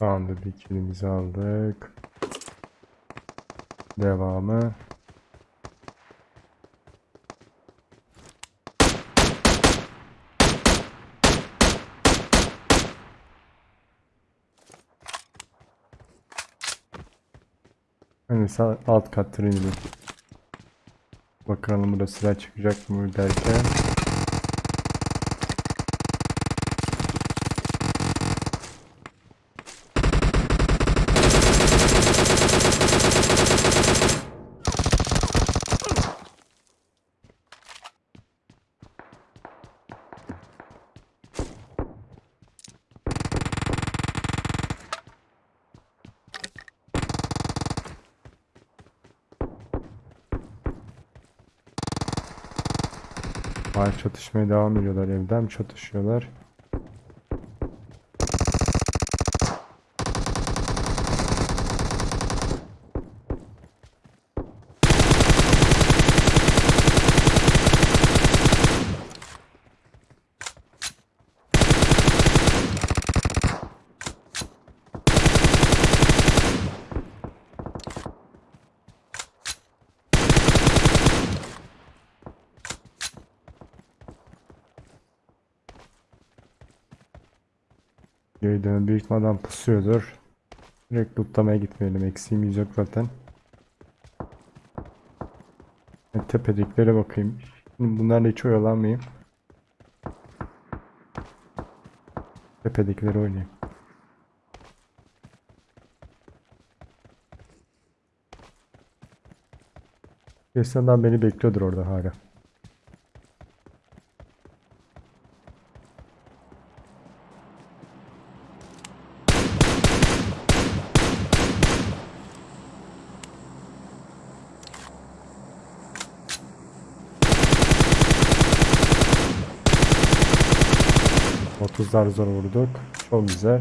Tamamdır bir kilimizi aldık. Devamı. Hani alt katta inelim. Bakalım burada silah çıkacak mı derken. Hala çatışmaya devam ediyorlar. Evden mi çatışıyorlar? Dönüp büyük ihtimalle adam pusuyordur. Direkt lootlamaya gitmeyelim. Eksiğimiz yok zaten. Tepediklere bakayım. Şimdi bunlarla hiç oyalanmayayım. Tepedekileri oynayayım. Kesin adam beni bekliyordur orada hala. Otuzlar zor vurduk. Çok güzel.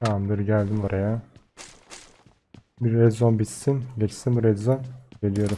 Tamamdır geldim oraya. Bir red zone bitsin. Geçsin red zone. Geliyorum.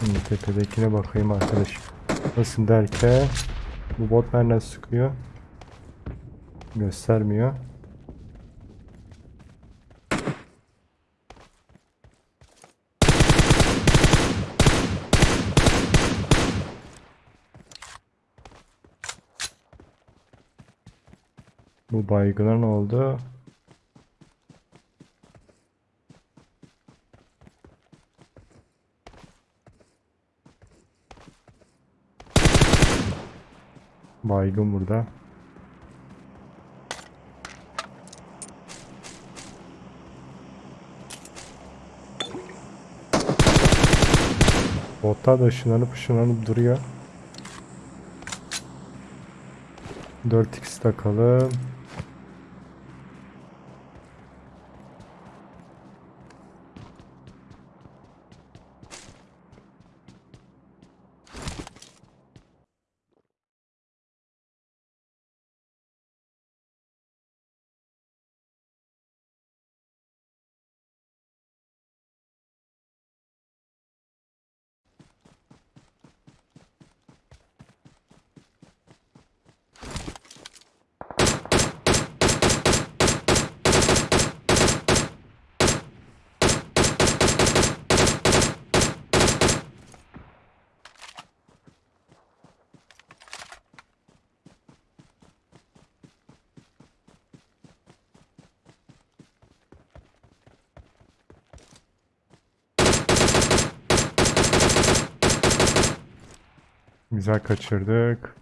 Şimdi tepedekine bakayım arkadaş. Nasıl derken bu bot nereden sıkıyor? Göstermiyor. Bu baygına ne oldu? Baygın burada. Botlar da ışınlanıp ışınlanıp duruyor. 4x takalım. Güzel kaçırdık.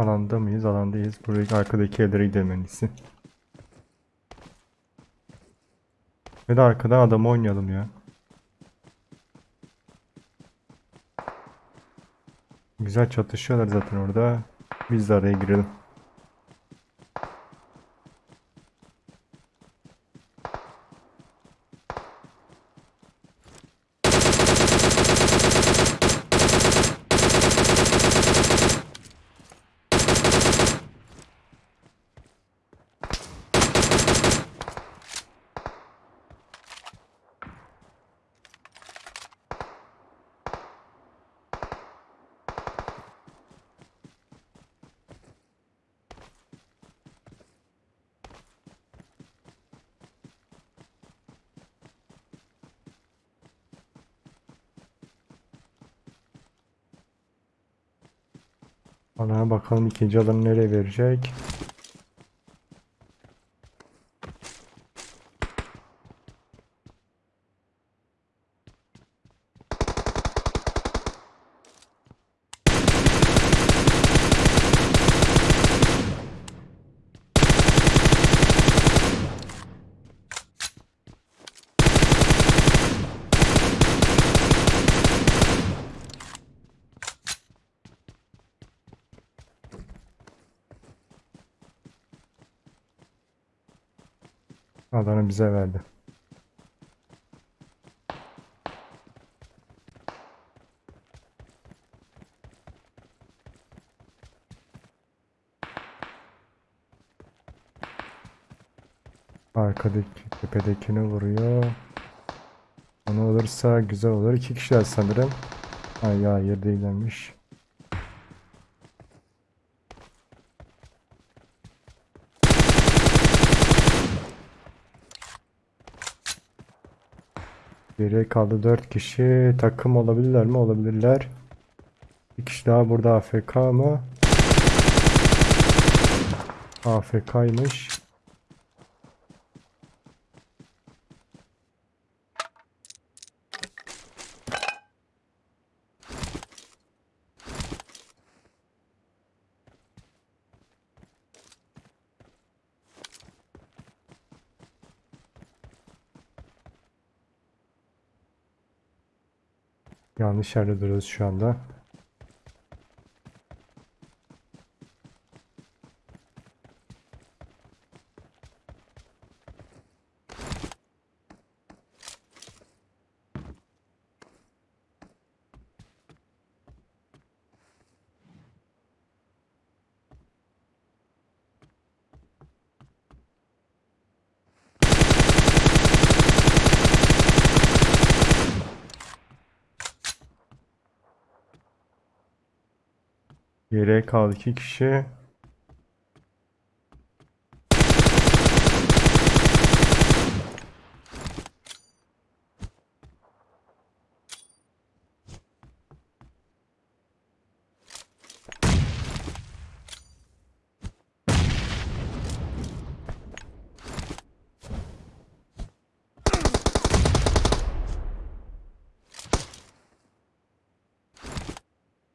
Alanda mıyız? Alandayız. Buradaki arkadaki evlere gidelim en iyisi. Ve de arkadan adam oynayalım ya. Güzel çatışıyorlar zaten orada. Biz de araya girelim. Ana bakalım ikinci alanı nereye verecek? Alanı bize verdi. Arkadaki tepedekini vuruyor. Onu olursa güzel olur. İki kişiler sanırım. Ay ya yer değilmiş. Geriye kaldı 4 kişi. Takım olabilirler mi? Olabilirler. Bir kişi daha burada AFK mı? AFK'ymış. Yanlış yerde duruyoruz şu anda. Geriye kaldı 2 kişi.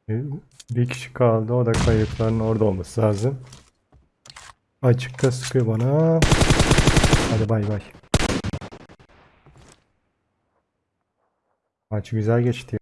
Bir kişi kaldı. O da kayıpların orada olması lazım. Açıkta sıkıyor bana. Hadi bay bay. Maç güzel geçti.